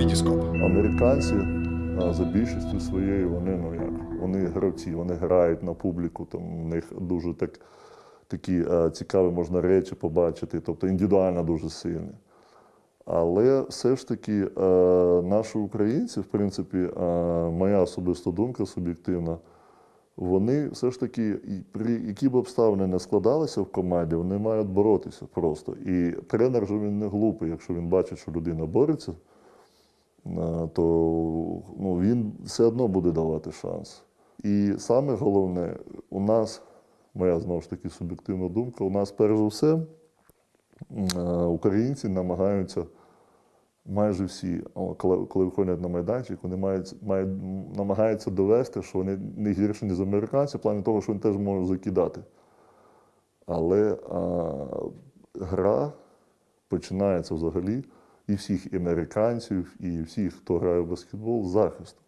Вітіскоп. Американці за більшістю своєю вони ну як вони гравці, вони грають на публіку. Там у них дуже так такі цікаві можна речі побачити, тобто індивідуально дуже сильні. Але все ж таки наші українці, в принципі, моя особиста думка суб'єктивна, вони все ж таки, при які б обставини не складалися в команді, вони мають боротися просто. І тренер же він не глупий, якщо він бачить, що людина бореться, то ну, він все одно буде давати шанс. І саме головне, у нас, моя знову ж таки суб'єктивна думка, у нас перш за все е, українці намагаються майже всі, коли виходять на майданчик, вони мають, мають, намагаються довести, що вони не гірші, ніж американці, в плані того, що вони теж можуть закидати. Але а, гра починається взагалі і всіх американців, і всіх, хто грає в баскетбол, захисту.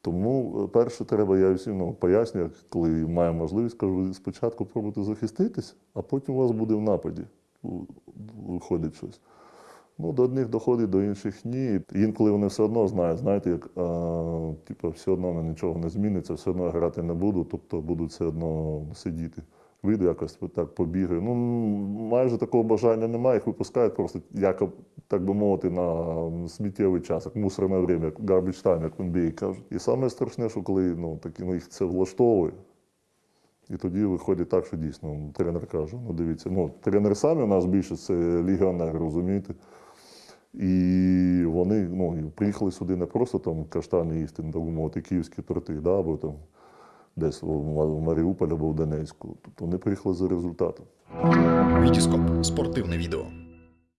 Тому е, перше треба, я всім ну, пояснюю, коли маю можливість, кажу, спочатку пробуйте захиститись, а потім у вас буде в нападі. Виходить щось. Ну, до одних доходить, до інших ні. Інколи вони все одно знають, знаєте, як а, типу, все одно нічого не зміниться, все одно грати не буду, тобто будуть все одно сидіти. Вийду якось так побігаю. Ну, майже такого бажання немає, їх випускають просто, як, так би мовити, на сміттєвий час, як мусорне время, як garbage time, як в NBA кажуть. І саме страшне, що коли ну, такі, ну, їх це влаштовує. І тоді виходить так, що дійсно ну, тренер каже: ну дивіться, ну тренери самі у нас більше це легіонери, розумієте? І вони ну, приїхали сюди не просто там каштани їсти, так би мовити, київські торти, да, або там десь в Маріуполь або в Донецьку. Тобто вони приїхали за результатом. Вітіскоп. Спортивне відео.